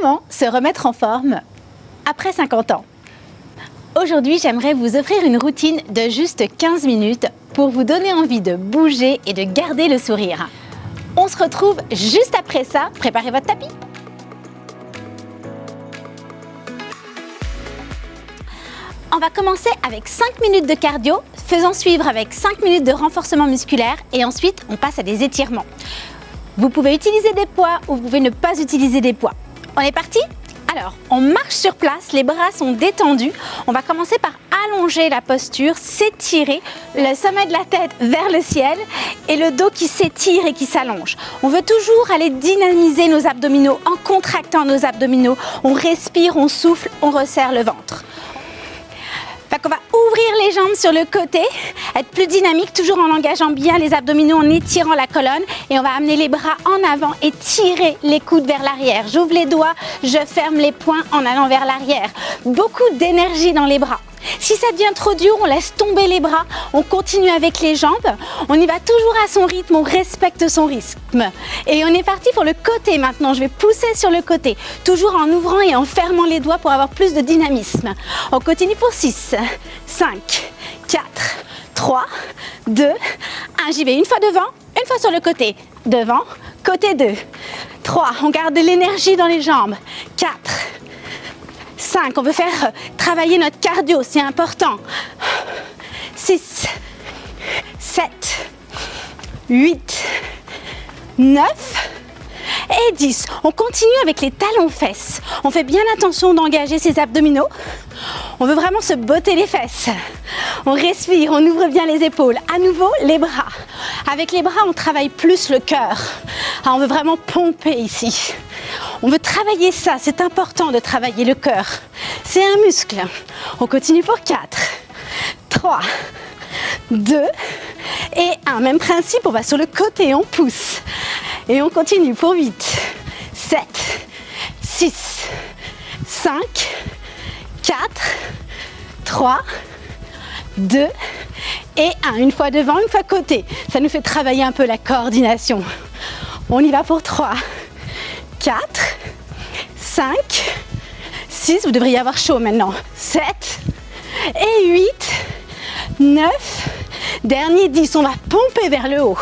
Comment se remettre en forme après 50 ans? Aujourd'hui, j'aimerais vous offrir une routine de juste 15 minutes pour vous donner envie de bouger et de garder le sourire. On se retrouve juste après ça. Préparez votre tapis. On va commencer avec 5 minutes de cardio, faisant suivre avec 5 minutes de renforcement musculaire et ensuite on passe à des étirements. Vous pouvez utiliser des poids ou vous pouvez ne pas utiliser des poids. On est parti? Alors, on marche sur place, les bras sont détendus. On va commencer par allonger la posture, s'étirer, le sommet de la tête vers le ciel et le dos qui s'étire et qui s'allonge. On veut toujours aller dynamiser nos abdominaux en contractant nos abdominaux. On respire, on souffle, on resserre le ventre. Fait qu'on va ouvrir les jambes sur le côté, être plus dynamique, toujours en engageant bien les abdominaux, en étirant la colonne. Et on va amener les bras en avant et tirer les coudes vers l'arrière. J'ouvre les doigts, je ferme les poings en allant vers l'arrière. Beaucoup d'énergie dans les bras. Si ça devient trop dur, on laisse tomber les bras, on continue avec les jambes, on y va toujours à son rythme, on respecte son rythme. Et on est parti pour le côté maintenant, je vais pousser sur le côté, toujours en ouvrant et en fermant les doigts pour avoir plus de dynamisme. On continue pour 6, 5, 4, 3, 2, 1, j'y vais une fois devant, une fois sur le côté, devant, côté 2, 3, on garde de l'énergie dans les jambes, 4, 5, on veut faire travailler notre cardio, c'est important. 6, 7, 8, 9 et 10. On continue avec les talons fesses. On fait bien attention d'engager ses abdominaux. On veut vraiment se botter les fesses. On respire, on ouvre bien les épaules. À nouveau, les bras. Avec les bras, on travaille plus le cœur. Ah, on veut vraiment pomper ici. On veut travailler ça, c'est important de travailler le cœur. C'est un muscle. On continue pour 4, 3, 2 et 1. Même principe, on va sur le côté, on pousse. Et on continue pour 8, 7, 6, 5, 4, 3, 2 et 1. Une fois devant, une fois côté. Ça nous fait travailler un peu la coordination. On y va pour 3, 4, 5, 6, vous devriez avoir chaud maintenant, 7 et 8, 9, dernier 10, on va pomper vers le haut.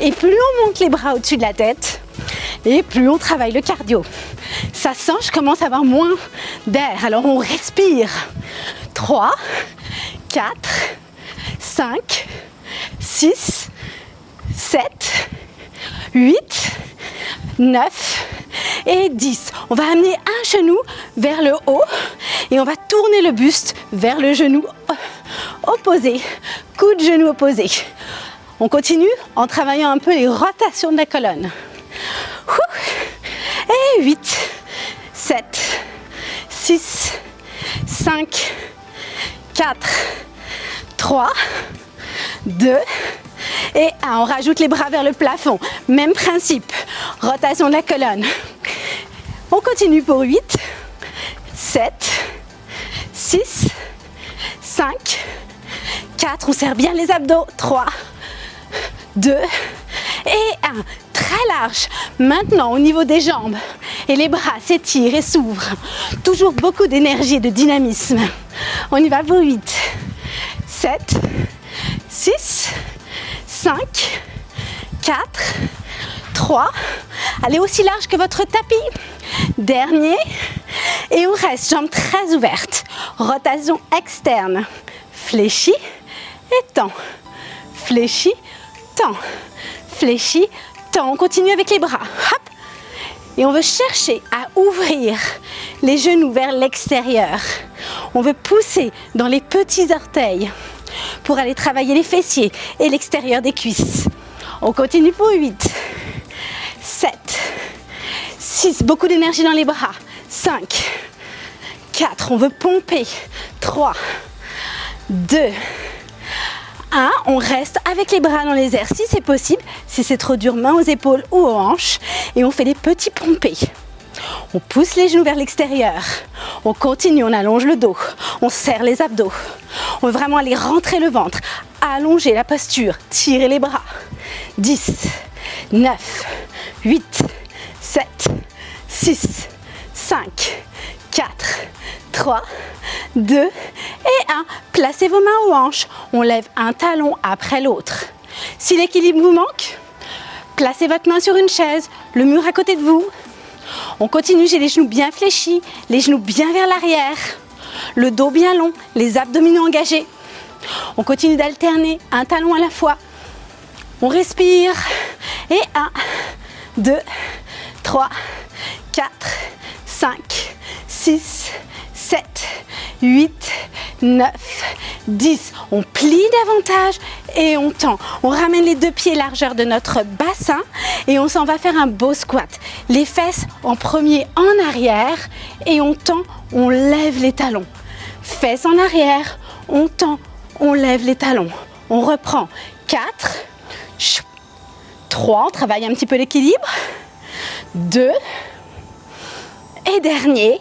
Et plus on monte les bras au-dessus de la tête, et plus on travaille le cardio. Ça sent, je commence à avoir moins d'air, alors on respire. 3, 4, 5, 6, 7, 8, 9, et 10. On va amener un genou vers le haut et on va tourner le buste vers le genou opposé, coup de genou opposé. On continue en travaillant un peu les rotations de la colonne. Et 8, 7, 6, 5, 4, 3, 2 et 1. On rajoute les bras vers le plafond. Même principe, rotation de la colonne. On continue pour 8, 7, 6, 5, 4. On serre bien les abdos. 3, 2 et 1. Très large. Maintenant, au niveau des jambes et les bras s'étirent et s'ouvrent. Toujours beaucoup d'énergie et de dynamisme. On y va pour 8, 7, 6, 5, 4, 3. Allez aussi large que votre tapis. Dernier. Et on reste, jambes très ouvertes. Rotation externe. Fléchi et tend. Fléchi, tend. Fléchi, tend. On continue avec les bras. Hop. Et on veut chercher à ouvrir les genoux vers l'extérieur. On veut pousser dans les petits orteils pour aller travailler les fessiers et l'extérieur des cuisses. On continue pour 8, 7, 6, beaucoup d'énergie dans les bras, 5, 4, on veut pomper, 3, 2, 1, on reste avec les bras dans les airs. Si c'est possible, si c'est trop dur, main aux épaules ou aux hanches, et on fait des petits pompés. On pousse les genoux vers l'extérieur, on continue, on allonge le dos, on serre les abdos, on veut vraiment aller rentrer le ventre, allonger la posture, tirer les bras. 10, 9, 8, 7, 6, 5, 4, 3, 2 et 1. Placez vos mains aux hanches. On lève un talon après l'autre. Si l'équilibre vous manque, placez votre main sur une chaise, le mur à côté de vous. On continue, j'ai les genoux bien fléchis, les genoux bien vers l'arrière, le dos bien long, les abdominaux engagés. On continue d'alterner un talon à la fois. On respire et 1, 2, 3, 4, 5, 6, 7, 8, 9, 10. On plie davantage et on tend. On ramène les deux pieds largeur de notre bassin et on s'en va faire un beau squat. Les fesses en premier en arrière et on tend, on lève les talons. Fesses en arrière, on tend, on lève les talons. On reprend. 4, 3, on travaille un petit peu l'équilibre. 2, et dernier,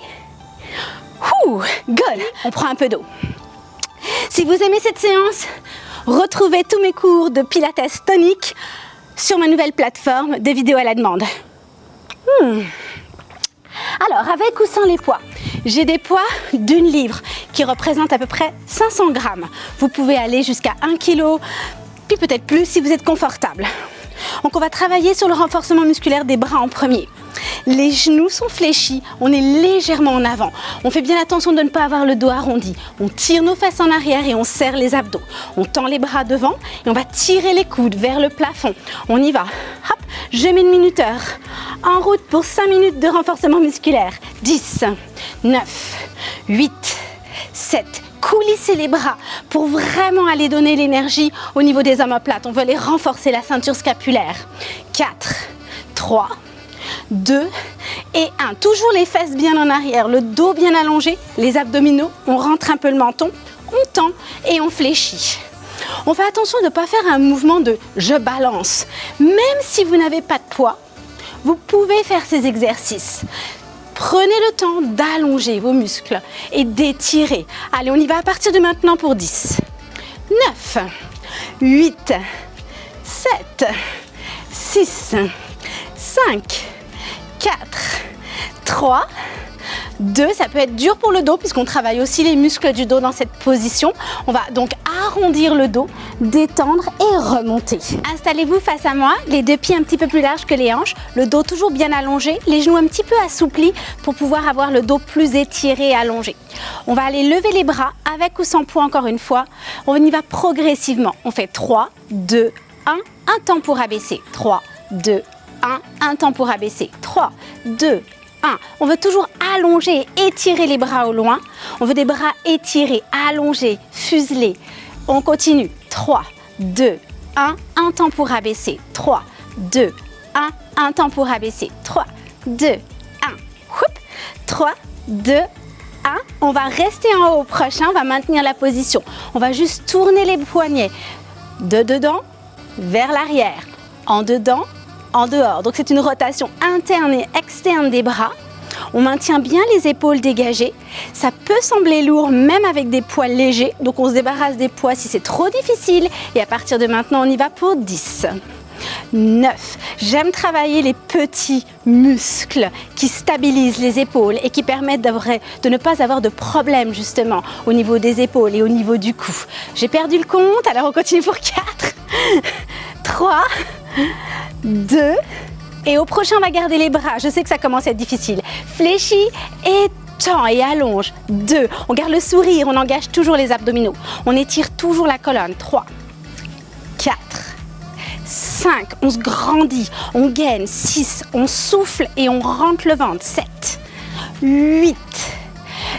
good, on prend un peu d'eau. Si vous aimez cette séance, retrouvez tous mes cours de Pilates tonique sur ma nouvelle plateforme de vidéos à la demande. Hmm. Alors, avec ou sans les poids? J'ai des poids d'une livre qui représentent à peu près 500 grammes. Vous pouvez aller jusqu'à 1 kg, puis peut-être plus si vous êtes confortable. Donc on va travailler sur le renforcement musculaire des bras en premier. Les genoux sont fléchis, on est légèrement en avant. On fait bien attention de ne pas avoir le dos arrondi. On tire nos fesses en arrière et on serre les abdos. On tend les bras devant et on va tirer les coudes vers le plafond. On y va. Hop, je mets le minuteur. En route pour 5 minutes de renforcement musculaire. 10, 9, 8, 7, coulisser les bras pour vraiment aller donner l'énergie au niveau des omoplates. On veut aller renforcer la ceinture scapulaire. 4, 3, 2 et 1. Toujours les fesses bien en arrière, le dos bien allongé, les abdominaux, on rentre un peu le menton, on tend et on fléchit. On fait attention de ne pas faire un mouvement de je balance. Même si vous n'avez pas de poids, vous pouvez faire ces exercices. Prenez le temps d'allonger vos muscles et d'étirer. Allez, on y va à partir de maintenant pour 10, 9, 8, 7, 6, 5, 4, 3, 2, ça peut être dur pour le dos puisqu'on travaille aussi les muscles du dos dans cette position. On va donc arrondir le dos, détendre et remonter. Installez-vous face à moi, les deux pieds un petit peu plus larges que les hanches, le dos toujours bien allongé, les genoux un petit peu assouplis pour pouvoir avoir le dos plus étiré et allongé. On va aller lever les bras avec ou sans poids encore une fois. On y va progressivement. On fait 3, 2, 1, un temps pour abaisser. 3, 2, 1, un temps pour abaisser. 3, 2, 1. On veut toujours allonger et étirer les bras au loin. On veut des bras étirés, allongés, fuselés. On continue. 3, 2, 1. Un temps pour abaisser. 3, 2, 1. Un temps pour abaisser. 3, 2, 1. 3, 2, 1. On va rester en haut au prochain. On va maintenir la position. On va juste tourner les poignets de dedans vers l'arrière. En dedans, en dehors. Donc c'est une rotation interne et externe des bras. On maintient bien les épaules dégagées. Ça peut sembler lourd même avec des poids légers. Donc on se débarrasse des poids si c'est trop difficile. Et à partir de maintenant, on y va pour 10. 9. J'aime travailler les petits muscles qui stabilisent les épaules et qui permettent de ne pas avoir de problème justement au niveau des épaules et au niveau du cou. J'ai perdu le compte, alors on continue pour 4, 3, 2, et au prochain, on va garder les bras. Je sais que ça commence à être difficile. Fléchis et tend et allonge. 2, on garde le sourire, on engage toujours les abdominaux. On étire toujours la colonne. 3, 4, 5, on se grandit, on gaine. 6, on souffle et on rentre le ventre. 7, 8,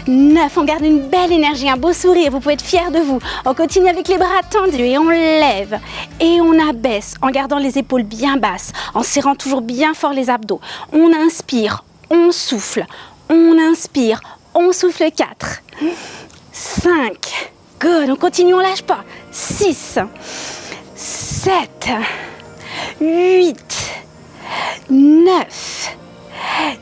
9, on garde une belle énergie, un beau sourire, vous pouvez être fiers de vous. On continue avec les bras tendus et on lève. Et on abaisse en gardant les épaules bien basses, en serrant toujours bien fort les abdos. On inspire, on souffle, on inspire, on souffle 4, 5, good, on continue, on lâche pas, 6, 7, 8, 9,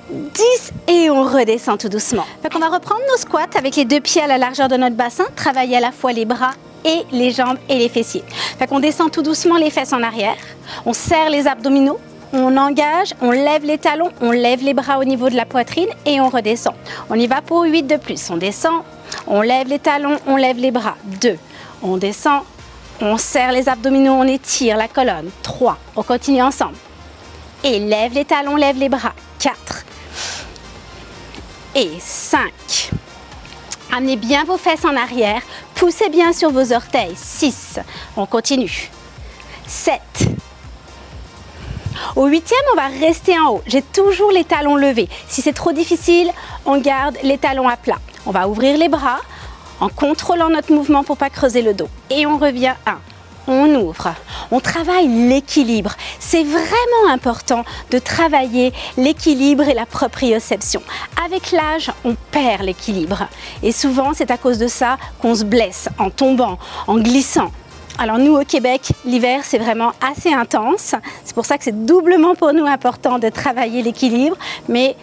10 et on redescend tout doucement. on va reprendre nos squats avec les deux pieds à la largeur de notre bassin, travailler à la fois les bras et les jambes et les fessiers. Fait qu'on descend tout doucement les fesses en arrière, on serre les abdominaux, on engage, on lève les talons, on lève les bras au niveau de la poitrine et on redescend. On y va pour 8 de plus. On descend, on lève les talons, on lève les bras. 2. On descend, on serre les abdominaux, on étire la colonne. 3. On continue ensemble. Et lève les talons, lève les bras. 4. Et 5. Amenez bien vos fesses en arrière. Poussez bien sur vos orteils. 6. On continue. 7. Au huitième, on va rester en haut. J'ai toujours les talons levés. Si c'est trop difficile, on garde les talons à plat. On va ouvrir les bras en contrôlant notre mouvement pour pas creuser le dos. Et on revient 1. On ouvre, on travaille l'équilibre. C'est vraiment important de travailler l'équilibre et la proprioception. Avec l'âge, on perd l'équilibre. Et souvent, c'est à cause de ça qu'on se blesse en tombant, en glissant. Alors nous au Québec, l'hiver c'est vraiment assez intense. C'est pour ça que c'est doublement pour nous important de travailler l'équilibre. Mais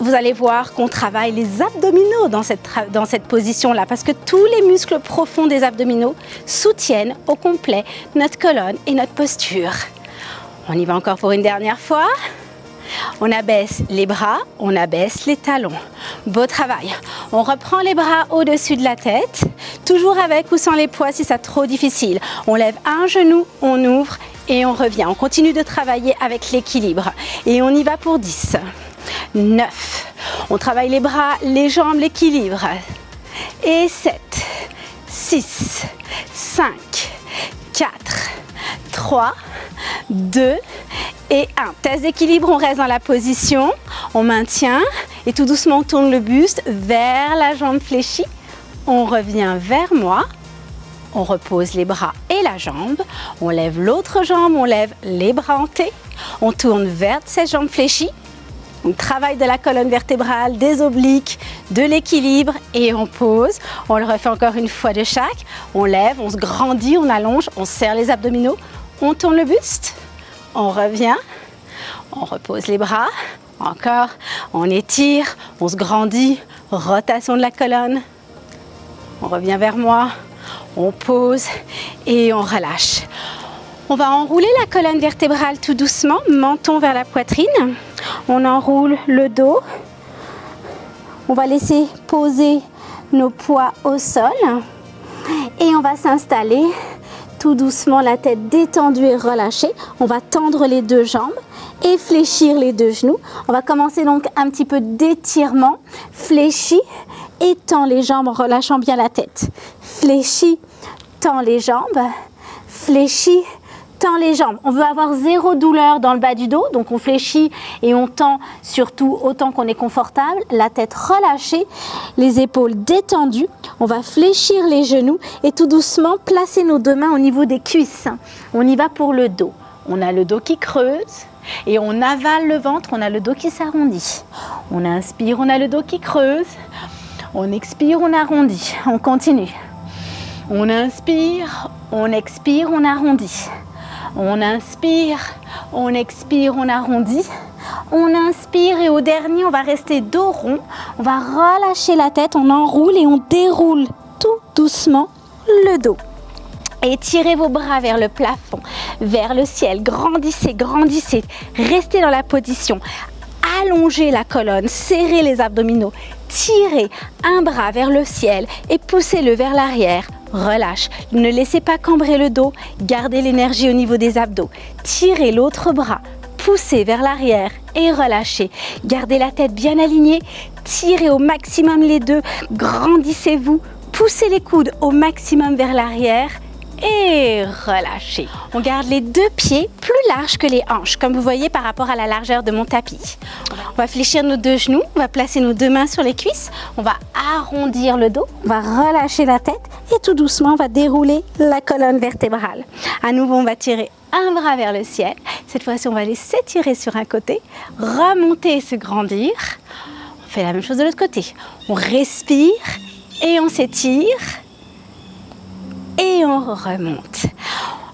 vous allez voir qu'on travaille les abdominaux dans cette, position-là parce que tous les muscles profonds des abdominaux soutiennent au complet notre colonne et notre posture. On y va encore pour une dernière fois. On abaisse les bras, on abaisse les talons. Beau travail. On reprend les bras au-dessus de la tête, toujours avec ou sans les poids si c'est trop difficile. On lève un genou, on ouvre et on revient. On continue de travailler avec l'équilibre. Et on y va pour 10, 9. On travaille les bras, les jambes, l'équilibre. Et 7, 6, 5, 4, 3, 2 et 1. Test d'équilibre, on reste dans la position, on maintient. Et tout doucement on tourne le buste vers la jambe fléchie. On revient vers moi, on repose les bras et la jambe, on lève l'autre jambe, on lève les bras en T, on tourne vers cette jambe fléchie, on travaille de la colonne vertébrale, des obliques, de l'équilibre et on pose. On le refait encore une fois de chaque. On lève, on se grandit, on allonge, on serre les abdominaux, on tourne le buste, on revient, on repose les bras, encore, on étire, on se grandit, rotation de la colonne, on revient vers moi, on pose et on relâche. On va enrouler la colonne vertébrale tout doucement, menton vers la poitrine. On enroule le dos. On va laisser poser nos poids au sol. Et on va s'installer tout doucement, la tête détendue et relâchée. On va tendre les deux jambes et fléchir les deux genoux. On va commencer donc un petit peu d'étirement. Fléchis, étends les jambes en relâchant bien la tête. Fléchis, tends les jambes. Fléchis, les jambes. On veut avoir zéro douleur dans le bas du dos, donc on fléchit et on tend surtout autant qu'on est confortable. La tête relâchée, les épaules détendues. On va fléchir les genoux et tout doucement placer nos deux mains au niveau des cuisses. On y va pour le dos. On a le dos qui creuse et on avale le ventre, on a le dos qui s'arrondit. On inspire, on a le dos qui creuse. On expire, on arrondit. On continue. On inspire, on expire, on arrondit. On inspire, on expire, on arrondit. On inspire et au dernier, on va rester dos rond. On va relâcher la tête, on enroule et on déroule tout doucement le dos. Étirez vos bras vers le plafond, vers le ciel. Grandissez, grandissez. Restez dans la position. Allongez la colonne, serrez les abdominaux. Tirez un bras vers le ciel et poussez-le vers l'arrière relâche. Ne laissez pas cambrer le dos, gardez l'énergie au niveau des abdos. Tirez l'autre bras, poussez vers l'arrière et relâchez. Gardez la tête bien alignée, tirez au maximum les deux, grandissez-vous, poussez les coudes au maximum vers l'arrière et relâchez. On garde les deux pieds plus larges que les hanches, comme vous voyez par rapport à la largeur de mon tapis. On va fléchir nos deux genoux, on va placer nos deux mains sur les cuisses, on va arrondir le dos, on va relâcher la tête et tout doucement on va dérouler la colonne vertébrale. À nouveau on va tirer un bras vers le ciel. Cette fois-ci on va aller s'étirer sur un côté, remonter et se grandir. On fait la même chose de l'autre côté. On respire et on s'étire et on remonte.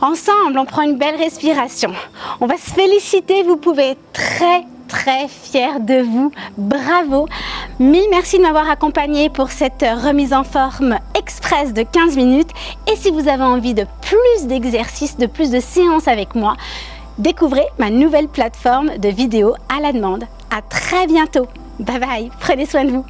Ensemble, on prend une belle respiration. On va se féliciter, vous pouvez être très très fier de vous. Bravo Mille merci de m'avoir accompagné pour cette remise en forme express de 15 minutes. Et si vous avez envie de plus d'exercices, de plus de séances avec moi, Découvrez ma nouvelle plateforme de vidéos à la demande. À très bientôt. Bye bye, prenez soin de vous.